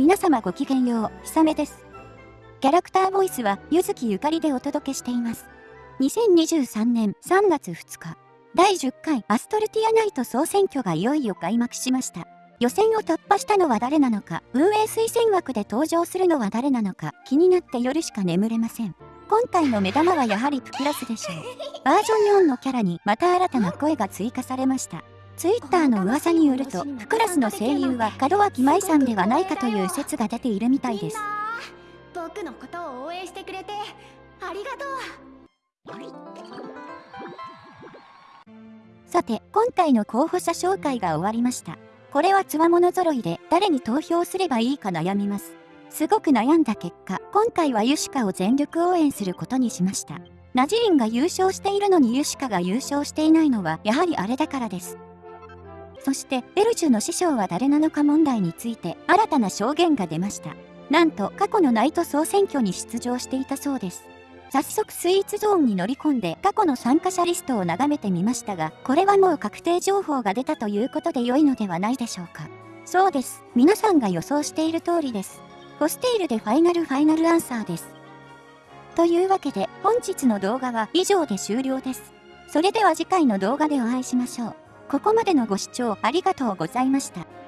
皆様ごきげんよう、ひさめです。キャラクターボイスは、ゆずきゆかりでお届けしています。2023年3月2日、第10回アストルティアナイト総選挙がいよいよ開幕しました。予選を突破したのは誰なのか、運営推薦枠で登場するのは誰なのか、気になって夜しか眠れません。今回の目玉はやはりプクラスでしょう。バージョン4のキャラにまた新たな声が追加されました。ツイッターの噂によると、プクラスの声優は門脇舞さんではないかという説が出ているみたいです。僕のことを応援してくれて、ありがとう。さて、今回の候補者紹介が終わりました。これはつわもの揃いで誰に投票すればいいか悩みます。すごく悩んだ結果、今回はユシカを全力応援することにしました。ナジリンが優勝しているのにユシカが優勝していないのはやはりあれだからです。そしてベルジュの師匠は誰なのか問題について新たな証言が出ました。なんと過去のナイト総選挙に出場していたそうです。早速スイーツゾーンに乗り込んで過去の参加者リストを眺めてみましたがこれはもう確定情報が出たということで良いのではないでしょうか。そうです。皆さんが予想している通りです。ホステイルでファイナルファイナルアンサーです。というわけで本日の動画は以上で終了です。それでは次回の動画でお会いしましょう。ここまでのご視聴ありがとうございました。